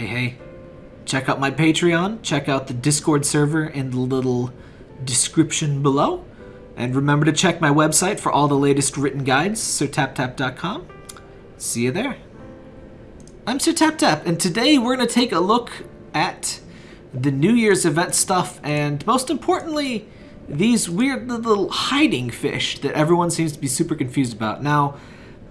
hey, hey, check out my Patreon, check out the Discord server in the little description below. And remember to check my website for all the latest written guides, sirtaptap.com. See you there. I'm Sir Tap Tap, and today we're going to take a look at the New Year's event stuff, and most importantly, these weird little hiding fish that everyone seems to be super confused about. Now,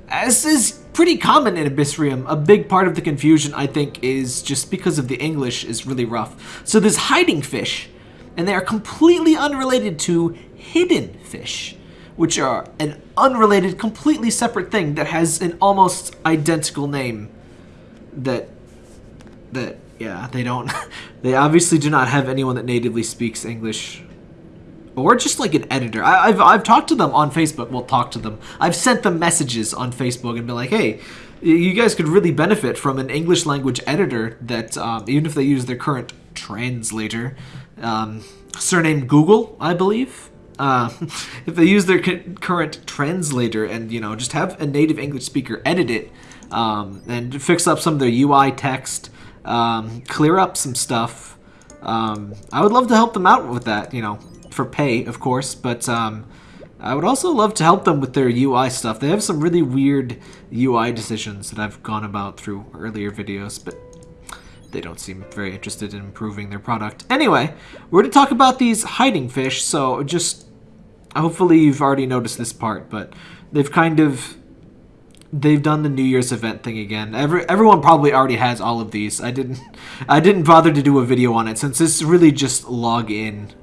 as is pretty common in Abyssrium, a big part of the confusion, I think, is just because of the English is really rough. So there's hiding fish, and they are completely unrelated to hidden fish, which are an unrelated, completely separate thing that has an almost identical name that, that, yeah, they don't, they obviously do not have anyone that natively speaks English or just like an editor. I, have I've talked to them on Facebook. Well, talk to them. I've sent them messages on Facebook and been like, hey, you guys could really benefit from an English language editor that, um, even if they use their current translator, um, surname Google, I believe. Uh, if they use their current translator and, you know, just have a native English speaker edit it um, and fix up some of their UI text, um, clear up some stuff, um, I would love to help them out with that, you know, for pay, of course, but um, I would also love to help them with their UI stuff. They have some really weird UI decisions that I've gone about through earlier videos, but they don't seem very interested in improving their product. Anyway, we're to talk about these hiding fish, so just hopefully you've already noticed this part, but they've kind of they've done the New Year's event thing again. Every, everyone probably already has all of these. I didn't I didn't bother to do a video on it since it's really just log in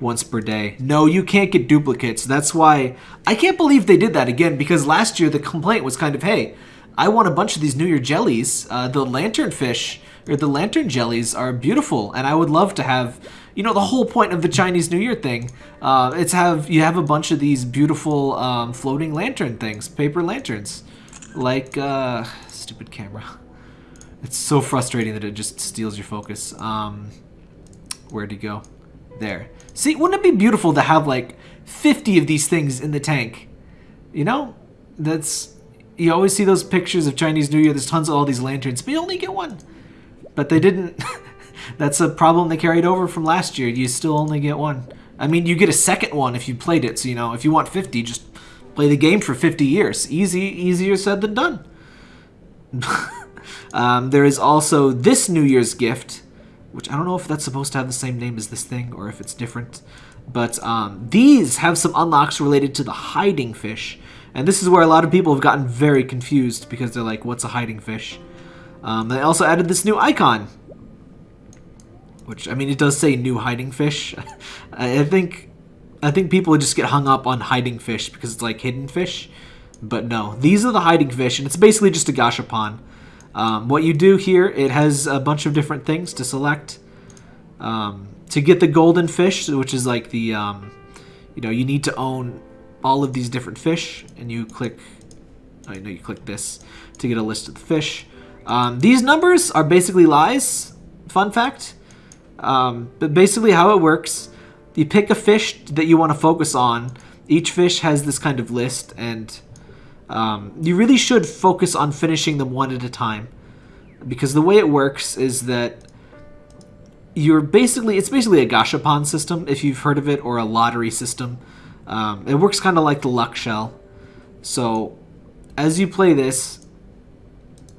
once per day. No, you can't get duplicates. That's why I can't believe they did that again because last year the complaint was kind of, hey, I want a bunch of these New Year jellies. Uh, the lantern fish or the lantern jellies are beautiful and I would love to have, you know, the whole point of the Chinese New Year thing. Uh, it's have, you have a bunch of these beautiful um, floating lantern things, paper lanterns. Like, uh, stupid camera. It's so frustrating that it just steals your focus. Um, where'd he go? There. See, wouldn't it be beautiful to have like 50 of these things in the tank? You know? That's... You always see those pictures of Chinese New Year, there's tons of all these lanterns, but you only get one. But they didn't... That's a problem they carried over from last year. You still only get one. I mean, you get a second one if you played it, so you know, if you want 50, just play the game for 50 years. Easy, easier said than done. um, there is also this New Year's gift, which I don't know if that's supposed to have the same name as this thing or if it's different. But um, these have some unlocks related to the hiding fish. And this is where a lot of people have gotten very confused because they're like, what's a hiding fish? Um, they also added this new icon. Which, I mean, it does say new hiding fish. I think I think people just get hung up on hiding fish because it's like hidden fish. But no, these are the hiding fish, and it's basically just a gashapon. Um, what you do here, it has a bunch of different things to select. Um, to get the golden fish, which is like the, um, you know, you need to own all of these different fish, and you click, I oh, know you click this to get a list of the fish. Um, these numbers are basically lies, fun fact. Um, but basically how it works, you pick a fish that you want to focus on. Each fish has this kind of list, and um, you really should focus on finishing them one at a time. Because the way it works is that you're basically, it's basically a gashapon system, if you've heard of it, or a lottery system. Um, it works kind of like the luck shell. So, as you play this,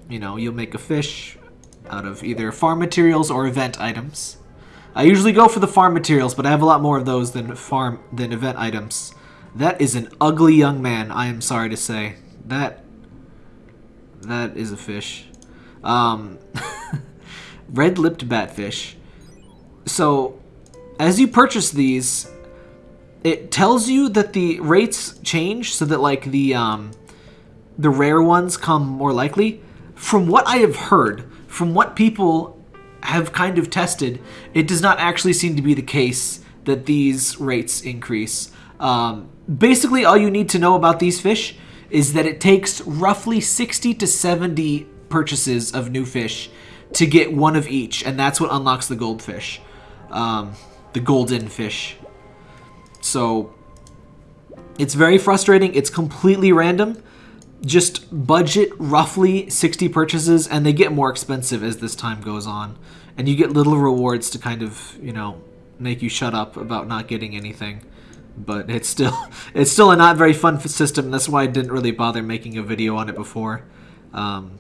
you know, you'll make a fish out of either farm materials or event items. I usually go for the farm materials, but I have a lot more of those than farm than event items. That is an ugly young man, I am sorry to say. That that is a fish. Um, red-lipped batfish. So, as you purchase these, it tells you that the rates change so that like the um, the rare ones come more likely. From what I have heard, from what people have kind of tested, it does not actually seem to be the case that these rates increase. Um, basically, all you need to know about these fish is that it takes roughly 60 to 70 purchases of new fish to get one of each, and that's what unlocks the goldfish. Um, the golden fish. So, it's very frustrating. It's completely random. just budget roughly 60 purchases, and they get more expensive as this time goes on. And you get little rewards to kind of, you know, make you shut up about not getting anything. But it's still it's still a not very fun system. That's why I didn't really bother making a video on it before. Um,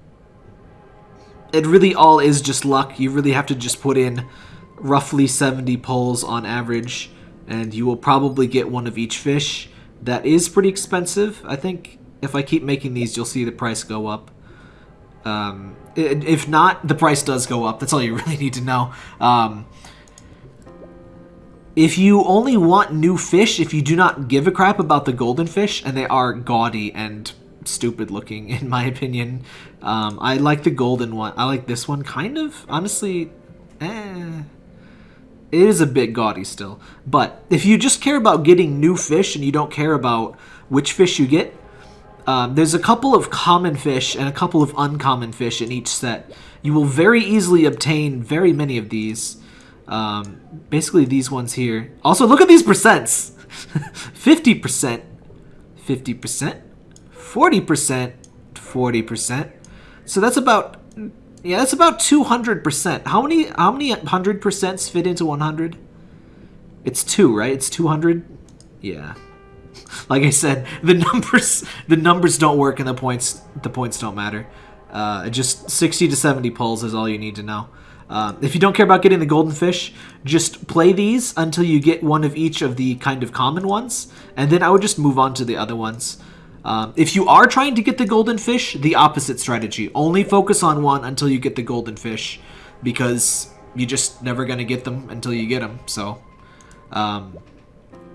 it really all is just luck. You really have to just put in roughly 70 pulls on average, and you will probably get one of each fish. That is pretty expensive. I think if I keep making these, you'll see the price go up. Um, if not, the price does go up. That's all you really need to know. Um, if you only want new fish, if you do not give a crap about the golden fish, and they are gaudy and stupid looking, in my opinion, um, I like the golden one. I like this one, kind of. Honestly, eh. It is a bit gaudy still. But if you just care about getting new fish and you don't care about which fish you get, um, there's a couple of common fish and a couple of uncommon fish in each set. You will very easily obtain very many of these. Um, basically these ones here. Also, look at these percents. 50%, 50%, 40%, 40%. So that's about yeah, that's about 200%. How many how many 100 percents fit into 100? It's 2, right? It's 200. Yeah. Like I said, the numbers the numbers don't work and the points the points don't matter. Uh, just 60 to 70 pulls is all you need to know. Uh, if you don't care about getting the golden fish, just play these until you get one of each of the kind of common ones, and then I would just move on to the other ones. Um, if you are trying to get the golden fish, the opposite strategy. Only focus on one until you get the golden fish, because you're just never going to get them until you get them. So, um,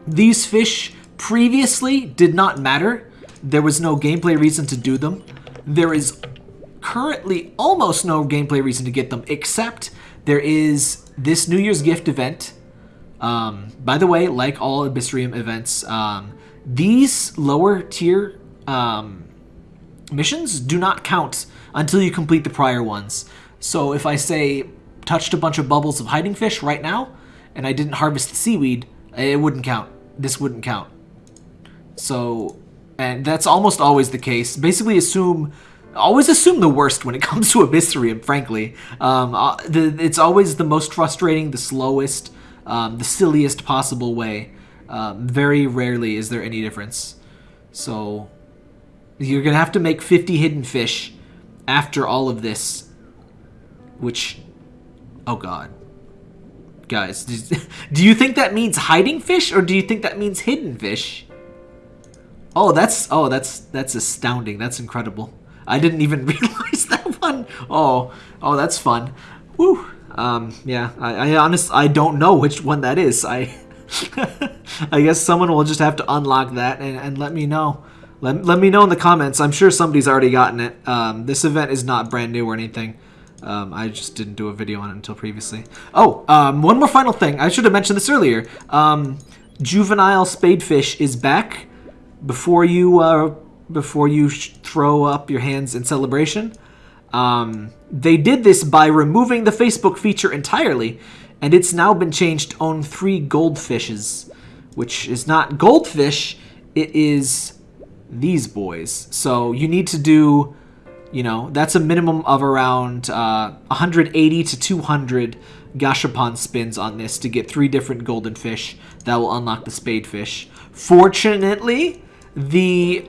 these fish previously did not matter. There was no gameplay reason to do them. There is currently almost no gameplay reason to get them, except there is this New Year's gift event. Um, by the way, like all Abyssrium events, um, these lower tier um, missions do not count until you complete the prior ones. So if I say touched a bunch of bubbles of hiding fish right now, and I didn't harvest the seaweed, it wouldn't count. This wouldn't count. So, and that's almost always the case. Basically assume, always assume the worst when it comes to Abyssrium, frankly. Um, uh, the, it's always the most frustrating, the slowest, um, the silliest possible way. Um, very rarely is there any difference. So you're going to have to make 50 hidden fish after all of this. Which, oh god. Guys, do you think that means hiding fish or do you think that means hidden fish? Oh, that's, oh, that's, that's astounding. That's incredible. I didn't even realize that one. Oh, oh, that's fun. Woo. Um, yeah, I, I honest, I don't know which one that is. I, I guess someone will just have to unlock that and, and let me know. Let, let me know in the comments. I'm sure somebody's already gotten it. Um, this event is not brand new or anything. Um, I just didn't do a video on it until previously. Oh, um, one more final thing. I should have mentioned this earlier. Um, juvenile spadefish is back. Before you uh, before you throw up your hands in celebration, um, they did this by removing the Facebook feature entirely and it's now been changed to own three goldfishes, which is not goldfish, it is these boys. So you need to do, you know, that's a minimum of around uh, 180 to 200 gashapon spins on this to get three different golden fish that will unlock the spadefish. Fortunately, the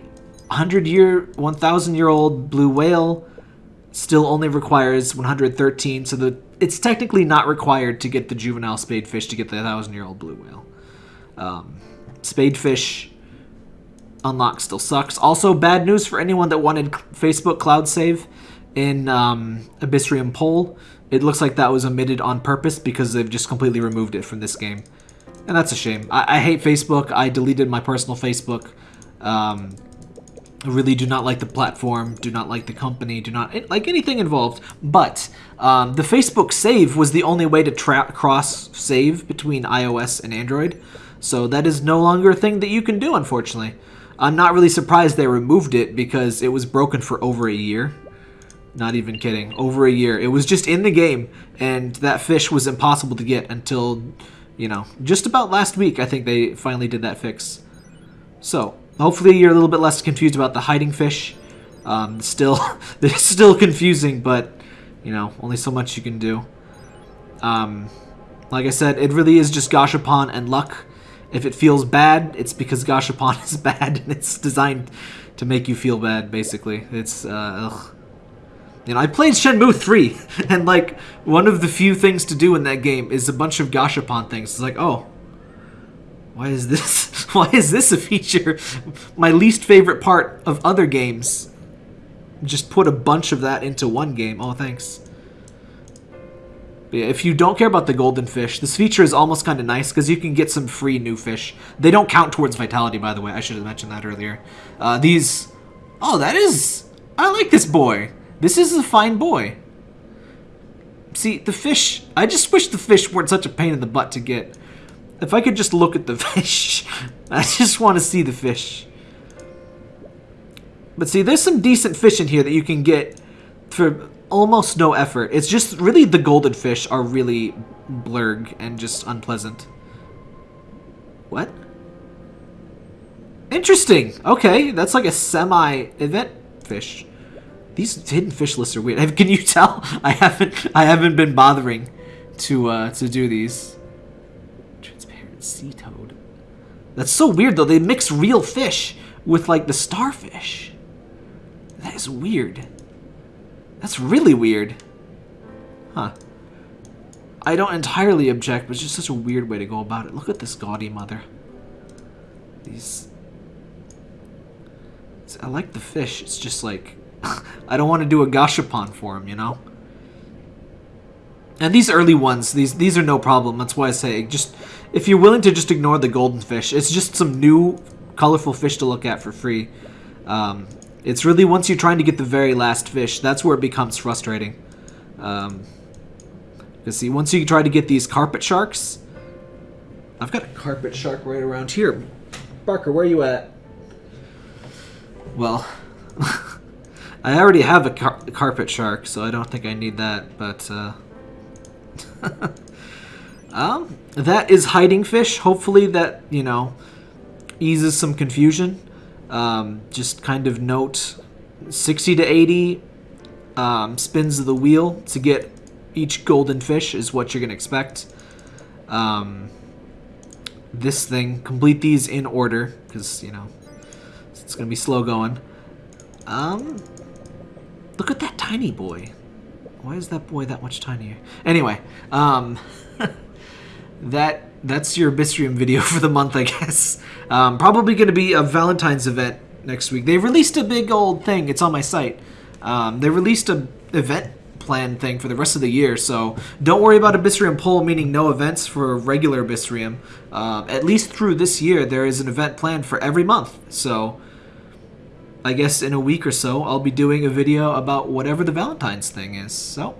100 year, 1,000 year old blue whale still only requires 113, so the it's technically not required to get the juvenile spadefish to get the thousand year old blue whale. Um, spadefish unlock still sucks. Also, bad news for anyone that wanted Facebook Cloud Save in um, Abyssrium Pole. It looks like that was omitted on purpose because they've just completely removed it from this game. And that's a shame. I, I hate Facebook. I deleted my personal Facebook. Um, really do not like the platform, do not like the company, do not like anything involved. But um, the Facebook save was the only way to cross save between iOS and Android. So that is no longer a thing that you can do, unfortunately. I'm not really surprised they removed it because it was broken for over a year. Not even kidding. Over a year. It was just in the game, and that fish was impossible to get until, you know, just about last week, I think they finally did that fix. So, Hopefully you're a little bit less confused about the hiding fish. Um, still, it's still confusing, but you know, only so much you can do. Um, like I said, it really is just Gashapon and luck. If it feels bad, it's because Gashapon is bad and it's designed to make you feel bad, basically. It's, uh. You know, I played Shenmue 3, and, like, one of the few things to do in that game is a bunch of Gashapon things. It's like, oh, why is this, why is this a feature? My least favorite part of other games. Just put a bunch of that into one game. Oh, thanks. But yeah, if you don't care about the golden fish, this feature is almost kind of nice because you can get some free new fish. They don't count towards vitality, by the way. I should have mentioned that earlier. Uh, these... Oh, that is... I like this boy. This is a fine boy. See, the fish... I just wish the fish weren't such a pain in the butt to get. If I could just look at the fish. I just want to see the fish. But see, there's some decent fish in here that you can get for almost no effort. It's just really the golden fish are really blurg and just unpleasant. What? Interesting. Okay, that's like a semi-event fish. These hidden fish lists are weird. Can you tell? I haven't I haven't been bothering to uh, to do these. Sea toad. That's so weird though. They mix real fish with like the starfish. That is weird. That's really weird. Huh. I don't entirely object, but it's just such a weird way to go about it. Look at this gaudy mother. These... I like the fish. It's just like... I don't want to do a gashapon for him, you know? And these early ones, these these are no problem. That's why I say, just if you're willing to just ignore the golden fish, it's just some new colorful fish to look at for free. Um, it's really once you're trying to get the very last fish, that's where it becomes frustrating. Um, because see, once you try to get these carpet sharks, I've got a carpet shark right around here. Barker, where are you at? Well, I already have a car carpet shark, so I don't think I need that, but, uh... um, that is hiding fish. Hopefully that, you know, eases some confusion. Um, just kind of note 60 to 80 um, spins of the wheel to get each golden fish is what you're going to expect. Um, this thing, complete these in order because, you know, it's going to be slow going. Um, look at that tiny boy. Why is that boy that much tinier? Anyway, um, that that's your Abyssrium video for the month, I guess. Um, probably going to be a Valentine's event next week. They released a big old thing. It's on my site. Um, they released a event plan thing for the rest of the year, so don't worry about a Abyssrium Pole, meaning no events for regular Abyssrium. Uh, at least through this year, there is an event planned for every month, so I guess in a week or so, I'll be doing a video about whatever the Valentine's thing is. So,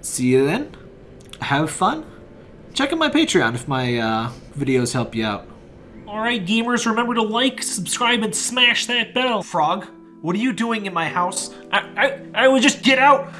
see you then. Have fun check out my Patreon if my uh, videos help you out. Alright, gamers, remember to like, subscribe, and smash that bell. Frog, what are you doing in my house? I, I, I would just get out.